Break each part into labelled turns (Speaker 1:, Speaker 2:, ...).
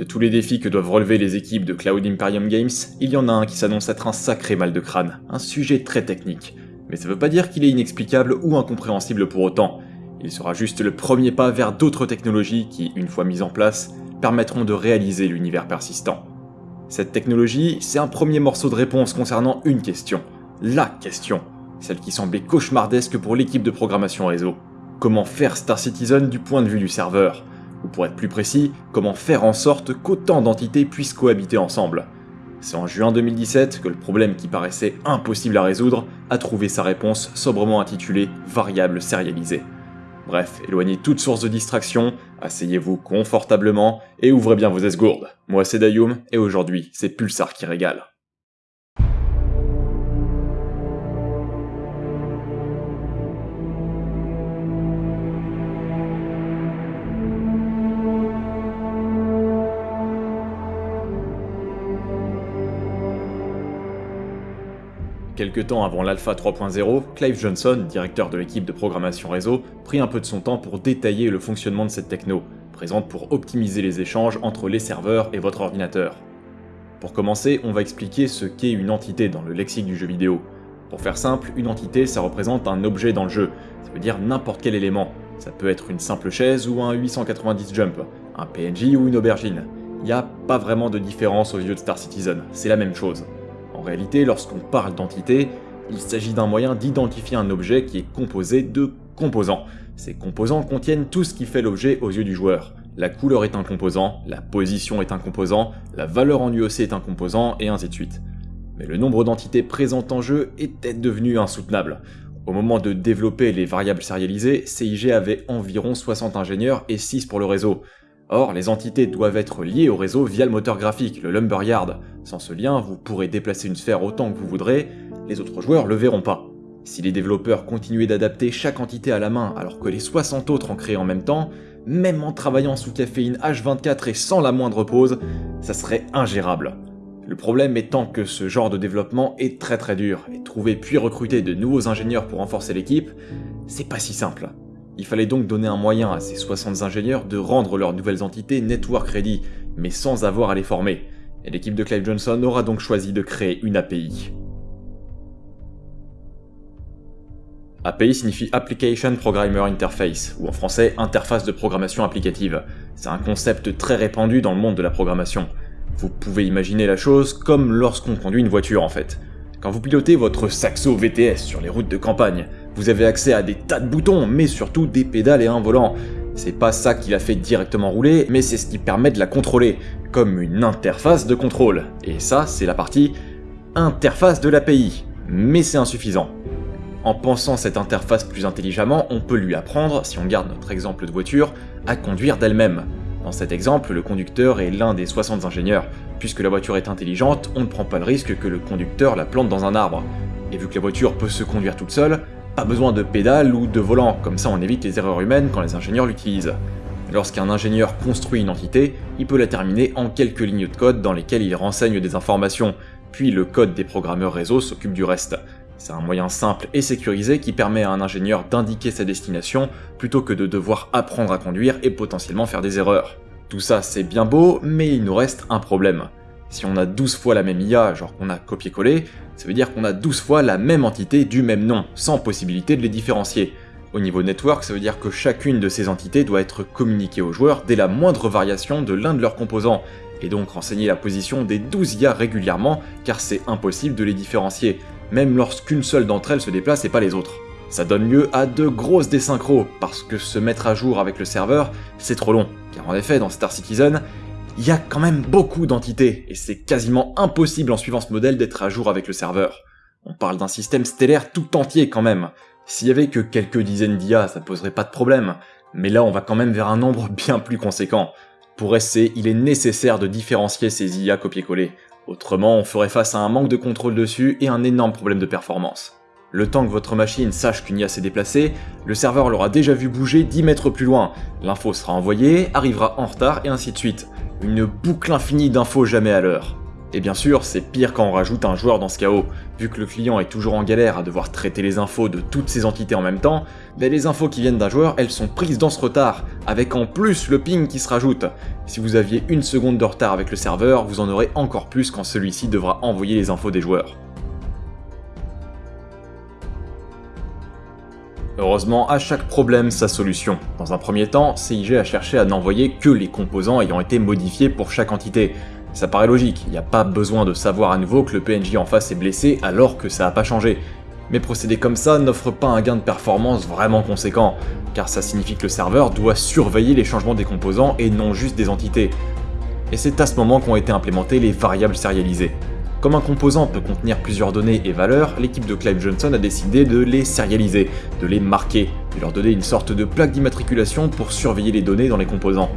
Speaker 1: De tous les défis que doivent relever les équipes de Cloud Imperium Games, il y en a un qui s'annonce être un sacré mal de crâne, un sujet très technique. Mais ça veut pas dire qu'il est inexplicable ou incompréhensible pour autant. Il sera juste le premier pas vers d'autres technologies qui, une fois mises en place, permettront de réaliser l'univers persistant. Cette technologie, c'est un premier morceau de réponse concernant une question. La question. Celle qui semblait cauchemardesque pour l'équipe de programmation réseau. Comment faire Star Citizen du point de vue du serveur? Ou pour être plus précis, comment faire en sorte qu'autant d'entités puissent cohabiter ensemble C'est en juin 2017 que le problème qui paraissait impossible à résoudre a trouvé sa réponse sobrement intitulée Variable sérialisée. Bref, éloignez toute source de distraction, asseyez-vous confortablement et ouvrez bien vos esgourdes. Moi c'est Dayoum et aujourd'hui c'est Pulsar qui régale. Quelque temps avant l'Alpha 3.0, Clive Johnson, directeur de l'équipe de programmation réseau, prit un peu de son temps pour détailler le fonctionnement de cette techno, présente pour optimiser les échanges entre les serveurs et votre ordinateur. Pour commencer, on va expliquer ce qu'est une entité dans le lexique du jeu vidéo. Pour faire simple, une entité ça représente un objet dans le jeu, ça veut dire n'importe quel élément. Ça peut être une simple chaise ou un 890 jump, un PNJ ou une aubergine. Il n'y a pas vraiment de différence aux yeux de Star Citizen, c'est la même chose. En réalité, lorsqu'on parle d'entité, il s'agit d'un moyen d'identifier un objet qui est composé de composants. Ces composants contiennent tout ce qui fait l'objet aux yeux du joueur. La couleur est un composant, la position est un composant, la valeur en UEC est un composant, et ainsi de suite. Mais le nombre d'entités présentes en jeu était devenu insoutenable. Au moment de développer les variables sérialisées, CIG avait environ 60 ingénieurs et 6 pour le réseau. Or, les entités doivent être liées au réseau via le moteur graphique, le Lumberyard. Sans ce lien, vous pourrez déplacer une sphère autant que vous voudrez, les autres joueurs le verront pas. Si les développeurs continuaient d'adapter chaque entité à la main alors que les 60 autres en créaient en même temps, même en travaillant sous caféine H24 et sans la moindre pause, ça serait ingérable. Le problème étant que ce genre de développement est très très dur, et trouver puis recruter de nouveaux ingénieurs pour renforcer l'équipe, c'est pas si simple. Il fallait donc donner un moyen à ces 60 ingénieurs de rendre leurs nouvelles entités network ready, mais sans avoir à les former. Et l'équipe de Clive Johnson aura donc choisi de créer une API. API signifie Application Programmer Interface, ou en français interface de programmation applicative. C'est un concept très répandu dans le monde de la programmation. Vous pouvez imaginer la chose comme lorsqu'on conduit une voiture en fait. Quand vous pilotez votre Saxo VTS sur les routes de campagne, vous avez accès à des tas de boutons, mais surtout des pédales et un volant. C'est pas ça qui la fait directement rouler, mais c'est ce qui permet de la contrôler, comme une interface de contrôle. Et ça, c'est la partie interface de l'API. Mais c'est insuffisant. En pensant cette interface plus intelligemment, on peut lui apprendre, si on garde notre exemple de voiture, à conduire d'elle-même. Dans cet exemple, le conducteur est l'un des 60 ingénieurs. Puisque la voiture est intelligente, on ne prend pas le risque que le conducteur la plante dans un arbre. Et vu que la voiture peut se conduire toute seule, pas besoin de pédale ou de volant, comme ça on évite les erreurs humaines quand les ingénieurs l'utilisent. Lorsqu'un ingénieur construit une entité, il peut la terminer en quelques lignes de code dans lesquelles il renseigne des informations, puis le code des programmeurs réseau s'occupe du reste. C'est un moyen simple et sécurisé qui permet à un ingénieur d'indiquer sa destination plutôt que de devoir apprendre à conduire et potentiellement faire des erreurs. Tout ça c'est bien beau, mais il nous reste un problème. Si on a 12 fois la même IA, genre qu'on a copié-collé, ça veut dire qu'on a 12 fois la même entité du même nom, sans possibilité de les différencier. Au niveau network, ça veut dire que chacune de ces entités doit être communiquée aux joueurs dès la moindre variation de l'un de leurs composants, et donc renseigner la position des 12 IA régulièrement, car c'est impossible de les différencier, même lorsqu'une seule d'entre elles se déplace et pas les autres. Ça donne lieu à de grosses désynchros, parce que se mettre à jour avec le serveur, c'est trop long, car en effet, dans Star Citizen, il y a quand même beaucoup d'entités, et c'est quasiment impossible en suivant ce modèle d'être à jour avec le serveur. On parle d'un système stellaire tout entier quand même. S'il y avait que quelques dizaines d'IA, ça poserait pas de problème, mais là on va quand même vers un nombre bien plus conséquent. Pour SC, il est nécessaire de différencier ces IA copier-coller, autrement on ferait face à un manque de contrôle dessus et un énorme problème de performance. Le temps que votre machine sache qu'une IA s'est déplacée, le serveur l'aura déjà vu bouger 10 mètres plus loin, l'info sera envoyée, arrivera en retard et ainsi de suite. Une boucle infinie d'infos jamais à l'heure. Et bien sûr, c'est pire quand on rajoute un joueur dans ce chaos. Vu que le client est toujours en galère à devoir traiter les infos de toutes ces entités en même temps, ben les infos qui viennent d'un joueur, elles sont prises dans ce retard, avec en plus le ping qui se rajoute. Si vous aviez une seconde de retard avec le serveur, vous en aurez encore plus quand celui-ci devra envoyer les infos des joueurs. Heureusement, à chaque problème sa solution. Dans un premier temps, CIG a cherché à n'envoyer que les composants ayant été modifiés pour chaque entité. Ça paraît logique, il n'y a pas besoin de savoir à nouveau que le PNJ en face est blessé alors que ça n'a pas changé. Mais procéder comme ça n'offre pas un gain de performance vraiment conséquent, car ça signifie que le serveur doit surveiller les changements des composants et non juste des entités. Et c'est à ce moment qu'ont été implémentées les variables sérialisées. Comme un composant peut contenir plusieurs données et valeurs, l'équipe de Clive Johnson a décidé de les sérialiser, de les marquer, de leur donner une sorte de plaque d'immatriculation pour surveiller les données dans les composants.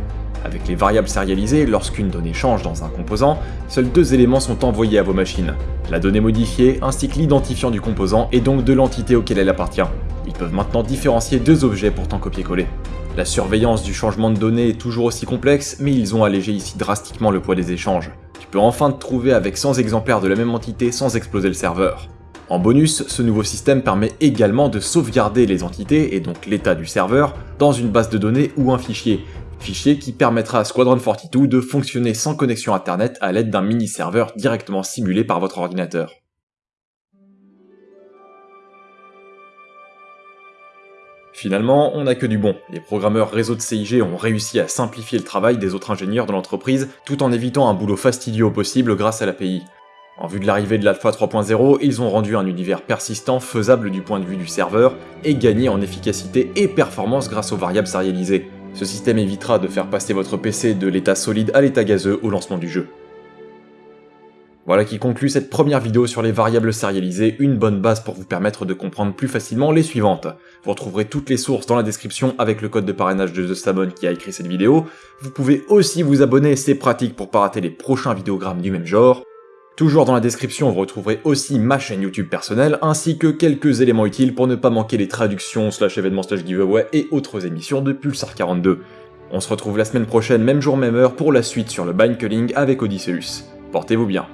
Speaker 1: Avec les variables sérialisées, lorsqu'une donnée change dans un composant, seuls deux éléments sont envoyés à vos machines. La donnée modifiée ainsi que l'identifiant du composant et donc de l'entité auquel elle appartient. Ils peuvent maintenant différencier deux objets pourtant copier-coller. La surveillance du changement de données est toujours aussi complexe, mais ils ont allégé ici drastiquement le poids des échanges. Tu peux enfin te trouver avec 100 exemplaires de la même entité sans exploser le serveur. En bonus, ce nouveau système permet également de sauvegarder les entités, et donc l'état du serveur, dans une base de données ou un fichier, fichier qui permettra à Squadron 42 de fonctionner sans connexion internet à l'aide d'un mini-serveur directement simulé par votre ordinateur. Finalement, on n'a que du bon. Les programmeurs réseau de CIG ont réussi à simplifier le travail des autres ingénieurs de l'entreprise, tout en évitant un boulot fastidieux au possible grâce à l'API. En vue de l'arrivée de l'Alpha 3.0, ils ont rendu un univers persistant faisable du point de vue du serveur, et gagné en efficacité et performance grâce aux variables sérialisées. Ce système évitera de faire passer votre PC de l'état solide à l'état gazeux au lancement du jeu. Voilà qui conclut cette première vidéo sur les variables sérialisées, une bonne base pour vous permettre de comprendre plus facilement les suivantes. Vous retrouverez toutes les sources dans la description avec le code de parrainage de The qui a écrit cette vidéo. Vous pouvez aussi vous abonner, c'est pratique pour pas rater les prochains vidéogrammes du même genre. Toujours dans la description, vous retrouverez aussi ma chaîne YouTube personnelle, ainsi que quelques éléments utiles pour ne pas manquer les traductions, slash événements, slash giveaway et autres émissions de Pulsar 42. On se retrouve la semaine prochaine, même jour, même heure, pour la suite sur le Bind Culling avec Odysseus. Portez-vous bien.